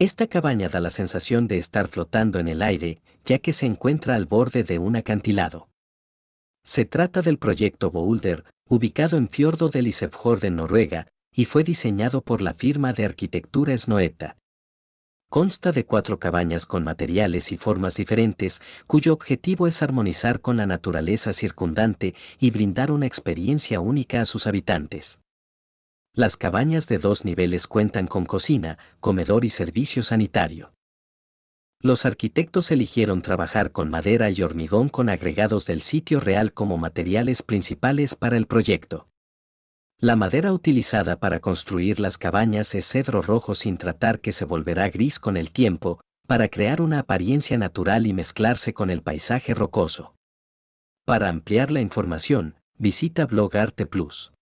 Esta cabaña da la sensación de estar flotando en el aire, ya que se encuentra al borde de un acantilado. Se trata del proyecto Boulder, ubicado en Fiordo del Isefjord en Noruega, y fue diseñado por la firma de arquitectura Snoeta. Consta de cuatro cabañas con materiales y formas diferentes, cuyo objetivo es armonizar con la naturaleza circundante y brindar una experiencia única a sus habitantes. Las cabañas de dos niveles cuentan con cocina, comedor y servicio sanitario. Los arquitectos eligieron trabajar con madera y hormigón con agregados del sitio real como materiales principales para el proyecto. La madera utilizada para construir las cabañas es cedro rojo sin tratar que se volverá gris con el tiempo, para crear una apariencia natural y mezclarse con el paisaje rocoso. Para ampliar la información, visita Blog Arte Plus.